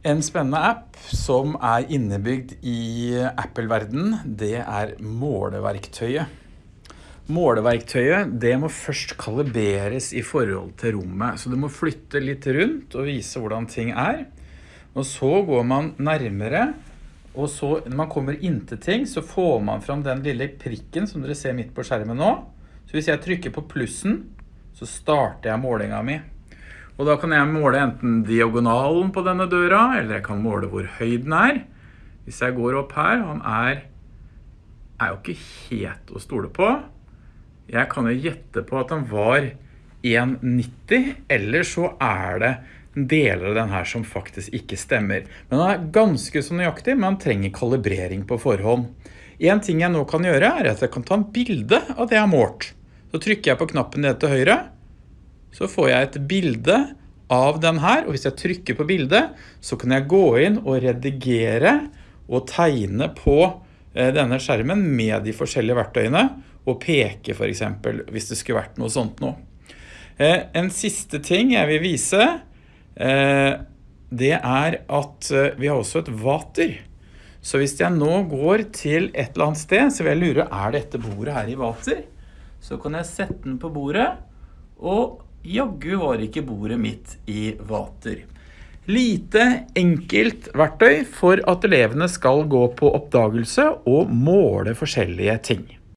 En spennende app som er innebygd i Apple-verden, det er måleverktøyet. Måleverktøyet det må først kaliberes i forhold til rommet, så du må flytte litt rundt og vise hvordan ting er. Og så går man nærmere, og så når man kommer inn til ting, så får man fram den lille prikken som dere ser midt på skjermen nå. Så hvis jeg trykker på plussen, så starter jeg målinga mi. Og da kan jeg måle enten diagonalen på denne døra, eller jeg kan måle hvor høy den er. Hvis jeg går opp her, han er, er jo ikke helt å stole på. Jeg kan jo gjette på at han var 1,90, eller så er det deler av den her som faktisk ikke stemmer. Men han er ganske så nøyaktig, men han trenger kalibrering på forhånd. En ting jeg nå kan gjøre er at jeg kan ta en bilde av det jeg har målt. Så trykker jeg på knappen ned til høyre, så får jeg et bilde av den her, og hvis jeg trykker på bildet, så kan jeg gå inn og redigere og tegne på eh, denne skjermen med de forskjellige verktøyene, og peke for eksempel, hvis det skulle vært noe sånt nå. Eh, en siste ting jeg vil vise, eh, det er at vi har også et vater. Så hvis jeg nå går til et eller annet sted, så vil jeg lure, er dette bordet her i vater? Så kan jeg sette den på bordet, og jaggu var ikke bordet mitt i vater. Lite, enkelt verktøy for at elevene skal gå på oppdagelse og måle forskjellige ting.